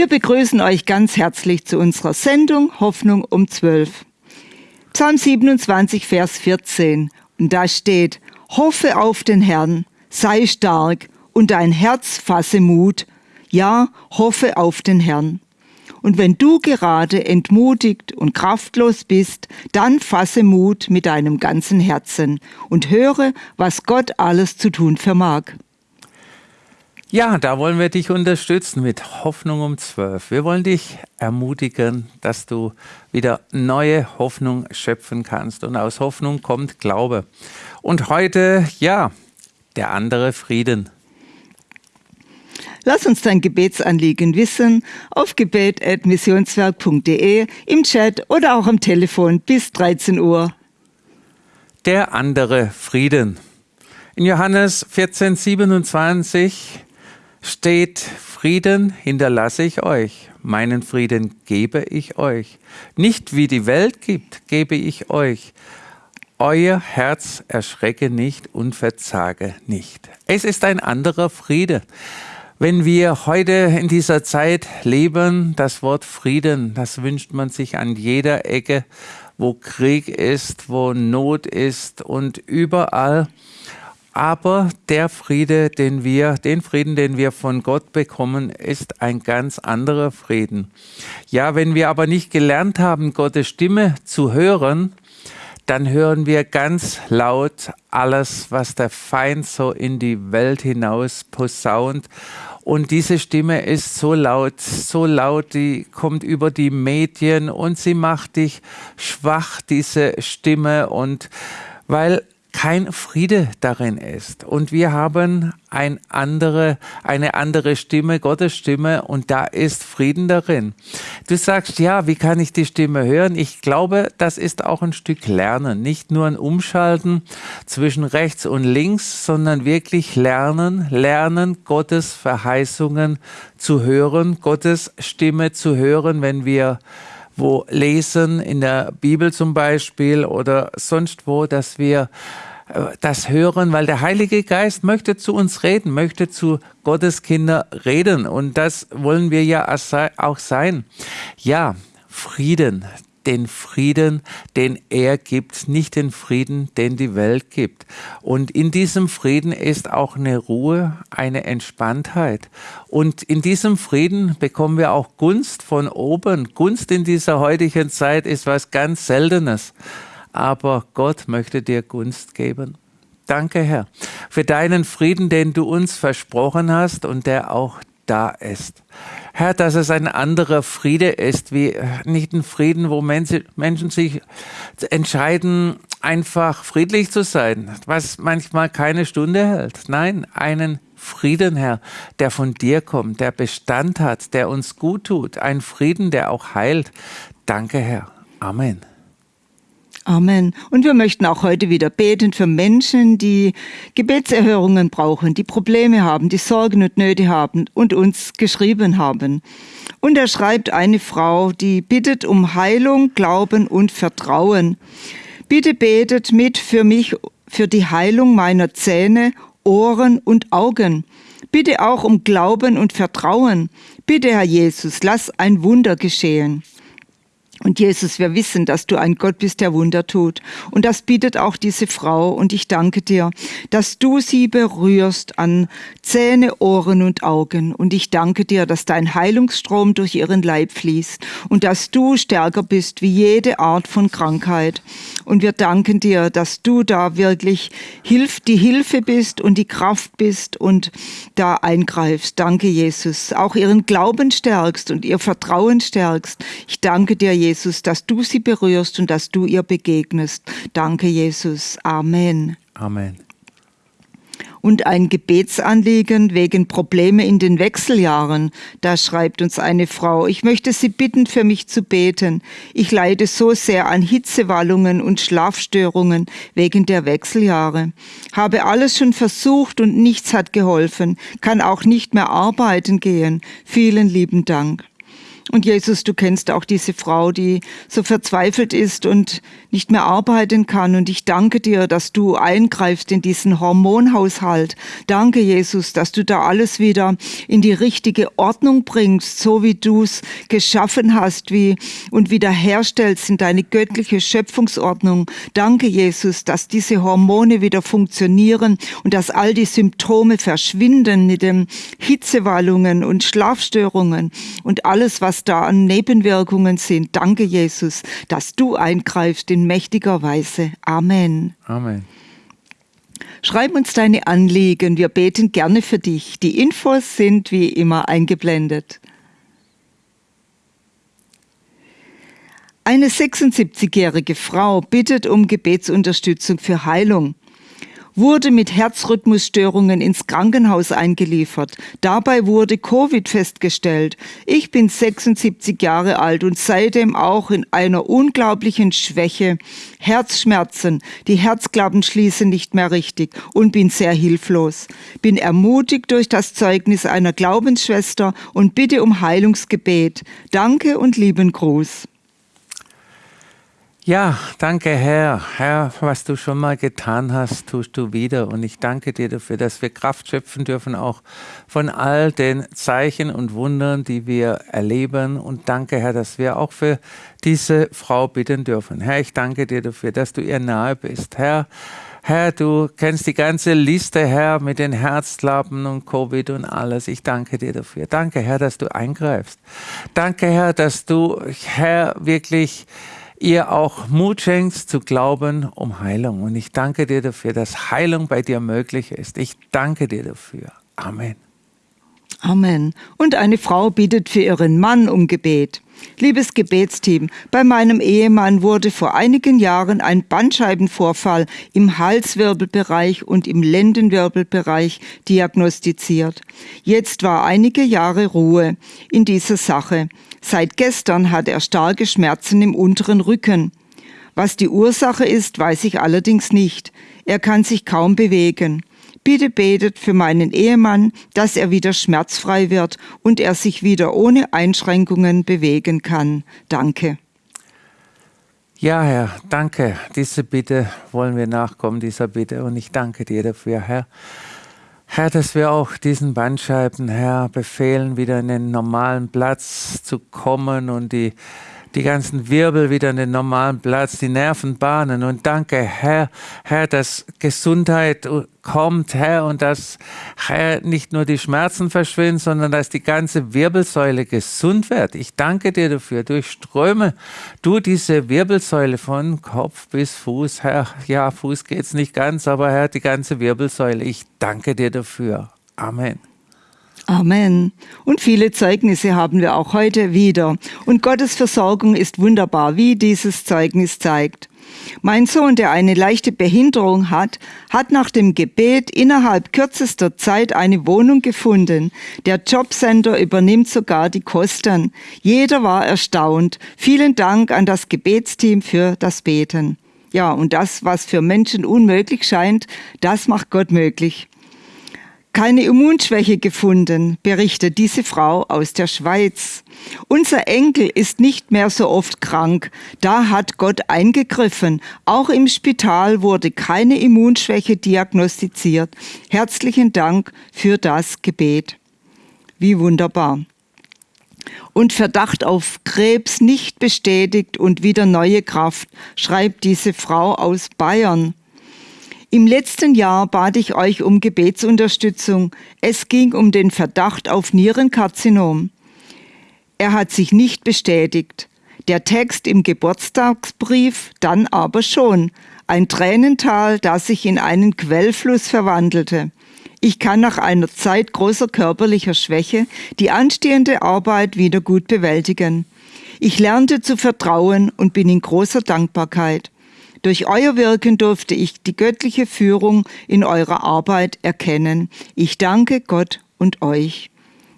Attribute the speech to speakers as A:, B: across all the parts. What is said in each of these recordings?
A: Wir begrüßen euch ganz herzlich zu unserer Sendung Hoffnung um 12. Psalm 27, Vers 14. Und da steht, Hoffe auf den Herrn, sei stark und dein Herz fasse Mut. Ja, hoffe auf den Herrn. Und wenn du gerade entmutigt und kraftlos bist, dann fasse Mut mit deinem ganzen Herzen und höre, was Gott alles zu tun vermag.
B: Ja, da wollen wir dich unterstützen mit Hoffnung um 12. Wir wollen dich ermutigen, dass du wieder neue Hoffnung schöpfen kannst. Und aus Hoffnung kommt Glaube. Und heute, ja, der andere Frieden.
A: Lass uns dein Gebetsanliegen wissen auf gebet.missionswerk.de, im Chat oder auch am Telefon bis 13 Uhr.
B: Der andere Frieden. In Johannes 14, 27 steht, Frieden hinterlasse ich euch, meinen Frieden gebe ich euch. Nicht wie die Welt gibt, gebe ich euch. Euer Herz erschrecke nicht und verzage nicht. Es ist ein anderer Friede. Wenn wir heute in dieser Zeit leben, das Wort Frieden, das wünscht man sich an jeder Ecke, wo Krieg ist, wo Not ist und überall aber der Friede, den wir, den Frieden, den wir von Gott bekommen, ist ein ganz anderer Frieden. Ja, wenn wir aber nicht gelernt haben, Gottes Stimme zu hören, dann hören wir ganz laut alles, was der Feind so in die Welt hinaus posaunt. Und diese Stimme ist so laut, so laut, die kommt über die Medien und sie macht dich schwach, diese Stimme. Und weil kein Friede darin ist. Und wir haben ein andere, eine andere Stimme, Gottes Stimme, und da ist Frieden darin. Du sagst, ja, wie kann ich die Stimme hören? Ich glaube, das ist auch ein Stück Lernen. Nicht nur ein Umschalten zwischen rechts und links, sondern wirklich lernen, lernen, Gottes Verheißungen zu hören, Gottes Stimme zu hören, wenn wir wo lesen, in der Bibel zum Beispiel oder sonst wo, dass wir äh, das hören, weil der Heilige Geist möchte zu uns reden, möchte zu Gottes Kinder reden und das wollen wir ja auch sein. Ja, Frieden, den Frieden, den er gibt, nicht den Frieden, den die Welt gibt. Und in diesem Frieden ist auch eine Ruhe, eine Entspanntheit. Und in diesem Frieden bekommen wir auch Gunst von oben. Gunst in dieser heutigen Zeit ist was ganz Seltenes. Aber Gott möchte dir Gunst geben. Danke, Herr, für deinen Frieden, den du uns versprochen hast und der auch da ist. Herr, dass es ein anderer Friede ist, wie nicht ein Frieden, wo Menschen sich entscheiden, einfach friedlich zu sein, was manchmal keine Stunde hält. Nein, einen Frieden, Herr, der von dir kommt, der Bestand hat, der uns gut tut, ein Frieden, der auch heilt. Danke, Herr. Amen.
A: Amen. Und wir möchten auch heute wieder beten für Menschen, die Gebetserhörungen brauchen, die Probleme haben, die Sorgen und Nöte haben und uns geschrieben haben. Und er schreibt eine Frau, die bittet um Heilung, Glauben und Vertrauen. Bitte betet mit für mich, für die Heilung meiner Zähne, Ohren und Augen. Bitte auch um Glauben und Vertrauen. Bitte, Herr Jesus, lass ein Wunder geschehen. Und Jesus, wir wissen, dass du ein Gott bist, der Wunder tut. Und das bietet auch diese Frau. Und ich danke dir, dass du sie berührst an Zähne, Ohren und Augen. Und ich danke dir, dass dein Heilungsstrom durch ihren Leib fließt und dass du stärker bist wie jede Art von Krankheit. Und wir danken dir, dass du da wirklich hilf, die Hilfe bist und die Kraft bist und da eingreifst. Danke, Jesus. Auch ihren Glauben stärkst und ihr Vertrauen stärkst. Ich danke dir, Jesus Jesus, dass du sie berührst und dass du ihr begegnest. Danke, Jesus. Amen.
B: Amen.
A: Und ein Gebetsanliegen wegen Probleme in den Wechseljahren. Da schreibt uns eine Frau, ich möchte Sie bitten, für mich zu beten. Ich leide so sehr an Hitzewallungen und Schlafstörungen wegen der Wechseljahre. Habe alles schon versucht und nichts hat geholfen, kann auch nicht mehr arbeiten gehen. Vielen lieben Dank. Und Jesus, du kennst auch diese Frau, die so verzweifelt ist und nicht mehr arbeiten kann. Und ich danke dir, dass du eingreifst in diesen Hormonhaushalt. Danke, Jesus, dass du da alles wieder in die richtige Ordnung bringst, so wie du es geschaffen hast, wie und wiederherstellst in deine göttliche Schöpfungsordnung. Danke, Jesus, dass diese Hormone wieder funktionieren und dass all die Symptome verschwinden mit den Hitzewallungen und Schlafstörungen und alles, was da an Nebenwirkungen sind. Danke, Jesus, dass du eingreifst in mächtiger Weise. Amen.
B: Amen.
A: Schreib uns deine Anliegen, wir beten gerne für dich. Die Infos sind wie immer eingeblendet. Eine 76-jährige Frau bittet um Gebetsunterstützung für Heilung wurde mit Herzrhythmusstörungen ins Krankenhaus eingeliefert. Dabei wurde Covid festgestellt. Ich bin 76 Jahre alt und seitdem auch in einer unglaublichen Schwäche. Herzschmerzen, die Herzklappen schließen nicht mehr richtig und bin sehr hilflos. Bin ermutigt durch das Zeugnis einer Glaubensschwester und bitte um Heilungsgebet. Danke und lieben Gruß.
B: Ja, danke Herr. Herr, was du schon mal getan hast, tust du wieder. Und ich danke dir dafür, dass wir Kraft schöpfen dürfen, auch von all den Zeichen und Wundern, die wir erleben. Und danke Herr, dass wir auch für diese Frau bitten dürfen. Herr, ich danke dir dafür, dass du ihr nahe bist. Herr, Herr, du kennst die ganze Liste, Herr, mit den Herzklappen und Covid und alles. Ich danke dir dafür. Danke, Herr, dass du eingreifst. Danke, Herr, dass du, Herr, wirklich ihr auch Mut schenkst zu glauben um Heilung. Und ich danke dir dafür, dass Heilung bei dir möglich ist. Ich danke dir dafür. Amen.
A: Amen. Und eine Frau bittet für ihren Mann um Gebet. Liebes Gebetsteam, bei meinem Ehemann wurde vor einigen Jahren ein Bandscheibenvorfall im Halswirbelbereich und im Lendenwirbelbereich diagnostiziert. Jetzt war einige Jahre Ruhe in dieser Sache. Seit gestern hat er starke Schmerzen im unteren Rücken. Was die Ursache ist, weiß ich allerdings nicht. Er kann sich kaum bewegen. Bitte betet für meinen Ehemann, dass er wieder schmerzfrei wird und er sich wieder ohne Einschränkungen bewegen kann. Danke.
B: Ja, Herr, danke. Diese Bitte wollen wir nachkommen, dieser Bitte. Und ich danke dir dafür, Herr. Herr, dass wir auch diesen Bandscheiben, Herr, befehlen, wieder in den normalen Platz zu kommen und die, die ganzen Wirbel wieder in den normalen Platz, die Nervenbahnen. Und danke, Herr, Herr, dass Gesundheit kommt, Herr, und dass, Herr, nicht nur die Schmerzen verschwinden, sondern dass die ganze Wirbelsäule gesund wird. Ich danke dir dafür. Durchströme du diese Wirbelsäule von Kopf bis Fuß, Herr. Ja, Fuß geht's nicht ganz, aber Herr, die ganze Wirbelsäule. Ich danke dir dafür. Amen.
A: Amen. Und viele Zeugnisse haben wir auch heute wieder. Und Gottes Versorgung ist wunderbar, wie dieses Zeugnis zeigt. Mein Sohn, der eine leichte Behinderung hat, hat nach dem Gebet innerhalb kürzester Zeit eine Wohnung gefunden. Der Jobcenter übernimmt sogar die Kosten. Jeder war erstaunt. Vielen Dank an das Gebetsteam für das Beten. Ja, und das, was für Menschen unmöglich scheint, das macht Gott möglich keine Immunschwäche gefunden, berichtet diese Frau aus der Schweiz. Unser Enkel ist nicht mehr so oft krank. Da hat Gott eingegriffen. Auch im Spital wurde keine Immunschwäche diagnostiziert. Herzlichen Dank für das Gebet. Wie wunderbar. Und Verdacht auf Krebs nicht bestätigt und wieder neue Kraft, schreibt diese Frau aus Bayern. Im letzten Jahr bat ich euch um Gebetsunterstützung. Es ging um den Verdacht auf Nierenkarzinom. Er hat sich nicht bestätigt. Der Text im Geburtstagsbrief dann aber schon. Ein Tränental, das sich in einen Quellfluss verwandelte. Ich kann nach einer Zeit großer körperlicher Schwäche die anstehende Arbeit wieder gut bewältigen. Ich lernte zu vertrauen und bin in großer Dankbarkeit. Durch euer Wirken durfte ich die göttliche Führung in eurer Arbeit erkennen. Ich danke Gott und euch.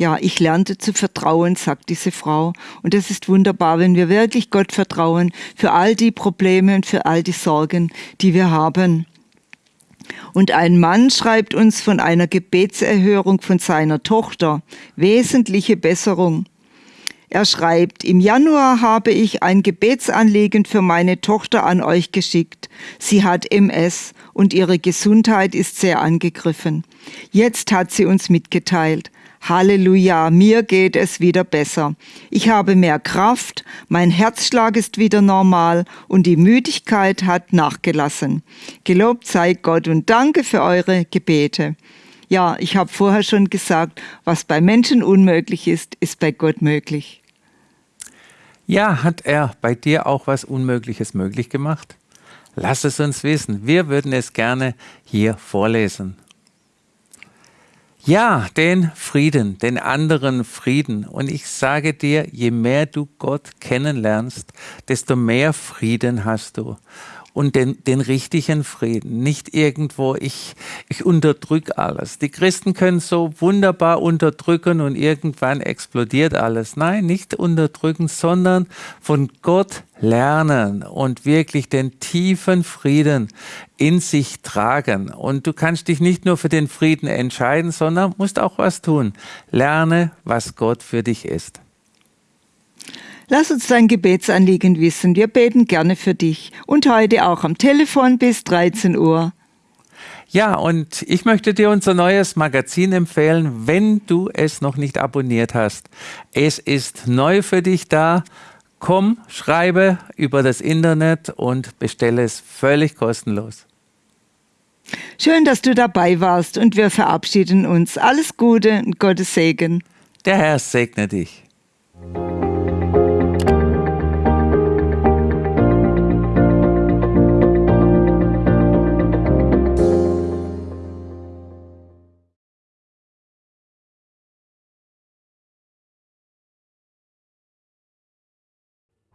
A: Ja, ich lernte zu vertrauen, sagt diese Frau. Und das ist wunderbar, wenn wir wirklich Gott vertrauen für all die Probleme und für all die Sorgen, die wir haben. Und ein Mann schreibt uns von einer Gebetserhörung von seiner Tochter. Wesentliche Besserung. Er schreibt, im Januar habe ich ein Gebetsanliegen für meine Tochter an euch geschickt. Sie hat MS und ihre Gesundheit ist sehr angegriffen. Jetzt hat sie uns mitgeteilt. Halleluja, mir geht es wieder besser. Ich habe mehr Kraft, mein Herzschlag ist wieder normal und die Müdigkeit hat nachgelassen. Gelobt sei Gott und danke für eure Gebete. Ja, ich habe vorher schon gesagt, was bei Menschen unmöglich ist, ist bei Gott möglich.
B: Ja, hat er bei dir auch was Unmögliches möglich gemacht? Lass es uns wissen. Wir würden es gerne hier vorlesen. Ja, den Frieden, den anderen Frieden. Und ich sage dir, je mehr du Gott kennenlernst, desto mehr Frieden hast du und den, den richtigen Frieden. Nicht irgendwo, ich, ich unterdrücke alles. Die Christen können so wunderbar unterdrücken und irgendwann explodiert alles. Nein, nicht unterdrücken, sondern von Gott lernen und wirklich den tiefen Frieden in sich tragen. Und du kannst dich nicht nur für den Frieden entscheiden, sondern musst auch was tun. Lerne, was Gott für dich ist.
A: Lass uns dein Gebetsanliegen wissen. Wir beten gerne für dich. Und heute auch am Telefon bis 13 Uhr.
B: Ja, und ich möchte dir unser neues Magazin empfehlen, wenn du es noch nicht abonniert hast. Es ist neu für dich da. Komm, schreibe über das Internet und bestelle es völlig kostenlos.
A: Schön, dass du dabei warst und wir verabschieden uns. Alles Gute und Gottes Segen.
B: Der Herr segne dich.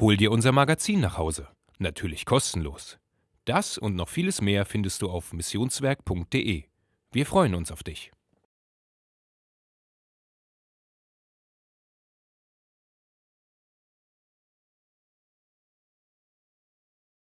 C: Hol dir unser Magazin nach Hause. Natürlich kostenlos. Das und noch vieles mehr findest du auf missionswerk.de. Wir freuen uns auf dich.